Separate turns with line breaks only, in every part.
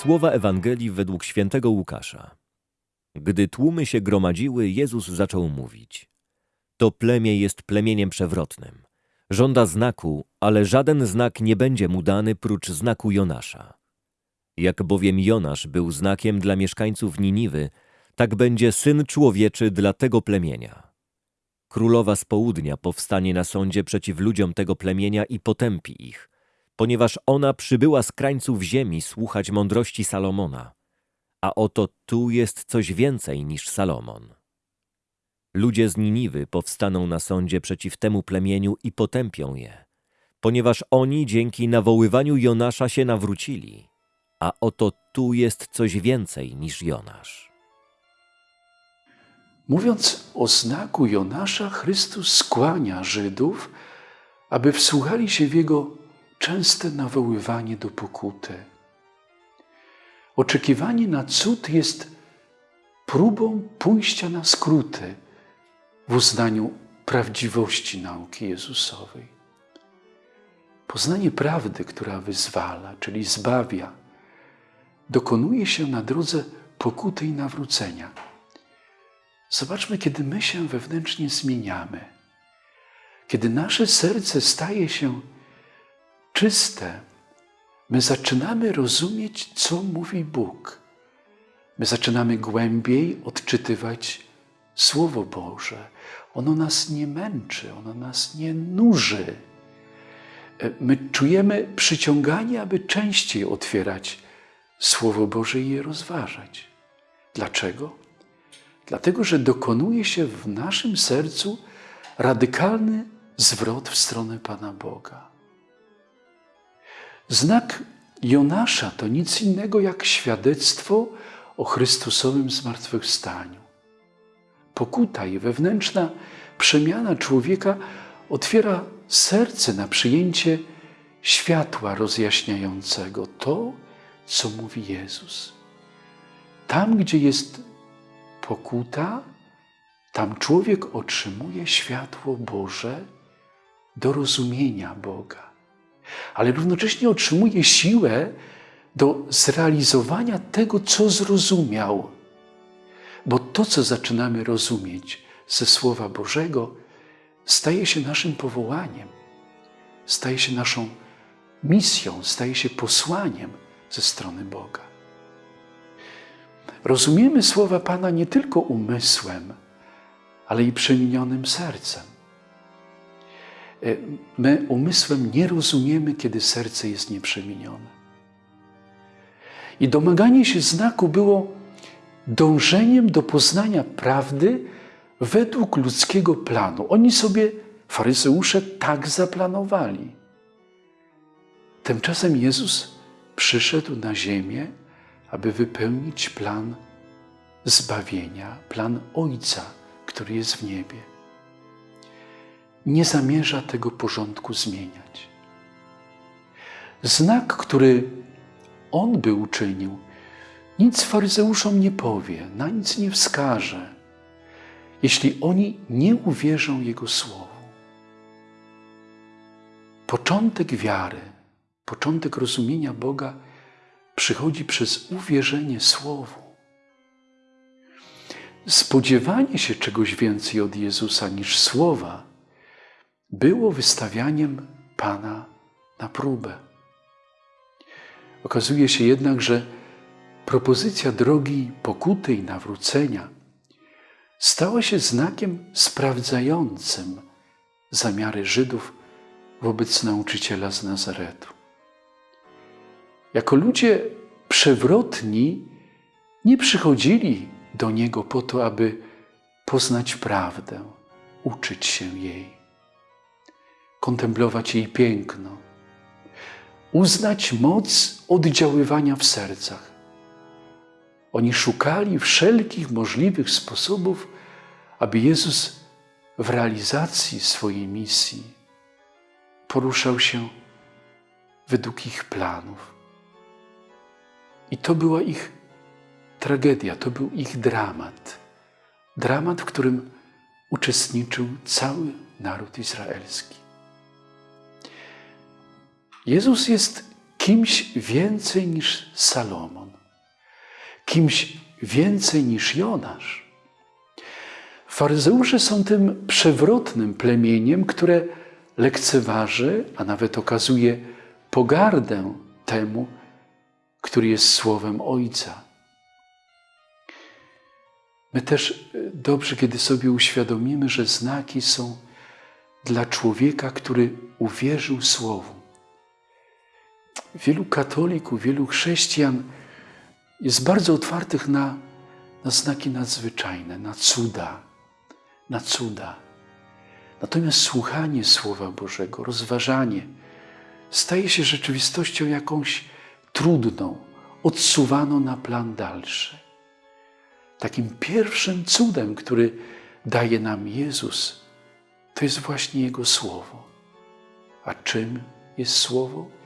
Słowa Ewangelii według świętego Łukasza. Gdy tłumy się gromadziły, Jezus zaczął mówić. To plemię jest plemieniem przewrotnym. Żąda znaku, ale żaden znak nie będzie mu dany prócz znaku Jonasza. Jak bowiem Jonasz był znakiem dla mieszkańców Niniwy, tak będzie Syn Człowieczy dla tego plemienia. Królowa z południa powstanie na sądzie przeciw ludziom tego plemienia i potępi ich, ponieważ ona przybyła z krańców ziemi słuchać mądrości Salomona. A oto tu jest coś więcej niż Salomon. Ludzie z Niniwy powstaną na sądzie przeciw temu plemieniu i potępią je, ponieważ oni dzięki nawoływaniu Jonasza się nawrócili. A oto tu jest coś więcej niż Jonasz.
Mówiąc o znaku Jonasza, Chrystus skłania Żydów, aby wsłuchali się w Jego częste nawoływanie do pokuty. Oczekiwanie na cud jest próbą pójścia na skróty w uznaniu prawdziwości nauki Jezusowej. Poznanie prawdy, która wyzwala, czyli zbawia, dokonuje się na drodze pokuty i nawrócenia. Zobaczmy, kiedy my się wewnętrznie zmieniamy, kiedy nasze serce staje się czyste, my zaczynamy rozumieć, co mówi Bóg. My zaczynamy głębiej odczytywać Słowo Boże. Ono nas nie męczy, ono nas nie nuży. My czujemy przyciąganie, aby częściej otwierać Słowo Boże i je rozważać. Dlaczego? Dlatego, że dokonuje się w naszym sercu radykalny zwrot w stronę Pana Boga. Znak Jonasza to nic innego jak świadectwo o Chrystusowym zmartwychwstaniu. Pokuta i wewnętrzna przemiana człowieka otwiera serce na przyjęcie światła rozjaśniającego to, co mówi Jezus. Tam, gdzie jest pokuta, tam człowiek otrzymuje światło Boże do rozumienia Boga, ale równocześnie otrzymuje siłę do zrealizowania tego, co zrozumiał. Bo to, co zaczynamy rozumieć ze Słowa Bożego, staje się naszym powołaniem, staje się naszą misją, staje się posłaniem ze strony Boga. Rozumiemy słowa Pana nie tylko umysłem, ale i przemienionym sercem. E, my umysłem nie rozumiemy, kiedy serce jest nieprzemienione. I domaganie się znaku było dążeniem do poznania prawdy według ludzkiego planu. Oni sobie, faryzeusze, tak zaplanowali. Tymczasem Jezus przyszedł na ziemię, aby wypełnić plan zbawienia, plan Ojca, który jest w niebie. Nie zamierza tego porządku zmieniać. Znak, który On by uczynił, nic faryzeuszom nie powie, na nic nie wskaże, jeśli oni nie uwierzą Jego słowu. Początek wiary, początek rozumienia Boga przychodzi przez uwierzenie Słowu. Spodziewanie się czegoś więcej od Jezusa niż Słowa było wystawianiem Pana na próbę. Okazuje się jednak, że propozycja drogi pokuty i nawrócenia stała się znakiem sprawdzającym zamiary Żydów wobec nauczyciela z Nazaretu. Jako ludzie przewrotni nie przychodzili do Niego po to, aby poznać prawdę, uczyć się jej, kontemplować jej piękno, uznać moc oddziaływania w sercach. Oni szukali wszelkich możliwych sposobów, aby Jezus w realizacji swojej misji poruszał się według ich planów. I to była ich tragedia, to był ich dramat. Dramat, w którym uczestniczył cały naród izraelski. Jezus jest kimś więcej niż Salomon. kimś więcej niż Jonasz. Faryzeusze są tym przewrotnym plemieniem, które lekceważy, a nawet okazuje pogardę temu, który jest słowem Ojca. My też dobrze, kiedy sobie uświadomimy, że znaki są dla człowieka, który uwierzył Słowu. Wielu katolików, wielu chrześcijan jest bardzo otwartych na, na znaki nadzwyczajne, na cuda, na cuda. Natomiast słuchanie Słowa Bożego, rozważanie staje się rzeczywistością jakąś trudną, odsuwaną na plan dalszy. Takim pierwszym cudem, który daje nam Jezus, to jest właśnie Jego Słowo. A czym jest Słowo?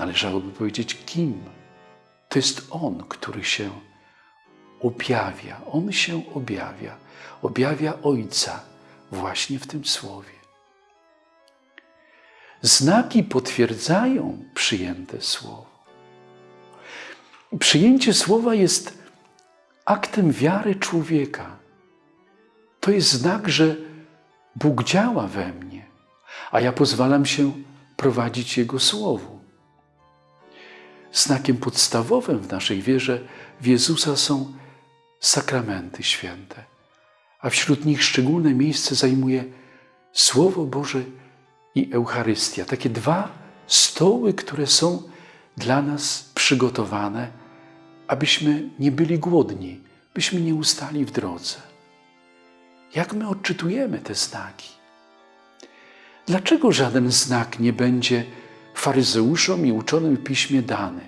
Należałoby powiedzieć, kim? To jest On, który się objawia. On się objawia. Objawia Ojca właśnie w tym Słowie. Znaki potwierdzają przyjęte Słowo. Przyjęcie Słowa jest aktem wiary człowieka. To jest znak, że Bóg działa we mnie, a ja pozwalam się prowadzić Jego Słowu. Znakiem podstawowym w naszej wierze w Jezusa są sakramenty święte, a wśród nich szczególne miejsce zajmuje Słowo Boże i Eucharystia. Takie dwa stoły, które są dla nas przygotowane, abyśmy nie byli głodni, byśmy nie ustali w drodze. Jak my odczytujemy te znaki? Dlaczego żaden znak nie będzie faryzeuszom i uczonym w piśmie dany?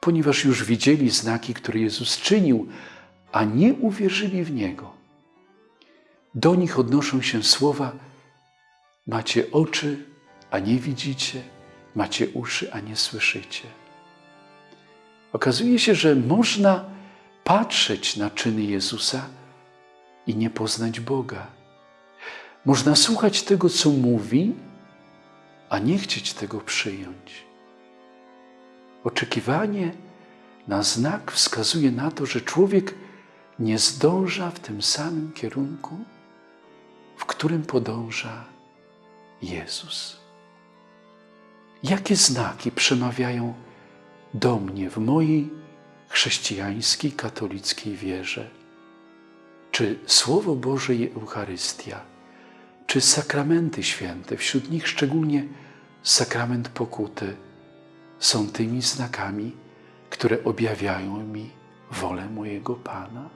Ponieważ już widzieli znaki, które Jezus czynił, a nie uwierzyli w Niego. Do nich odnoszą się słowa: Macie oczy, a nie widzicie, macie uszy, a nie słyszycie. Okazuje się, że można patrzeć na czyny Jezusa i nie poznać Boga. Można słuchać tego, co mówi, a nie chcieć tego przyjąć. Oczekiwanie na znak wskazuje na to, że człowiek nie zdąża w tym samym kierunku, w którym podąża Jezus. Jakie znaki przemawiają do mnie w mojej chrześcijańskiej, katolickiej wierze? Czy Słowo Boże i Eucharystia, czy sakramenty święte, wśród nich szczególnie sakrament pokuty, są tymi znakami, które objawiają mi wolę mojego Pana?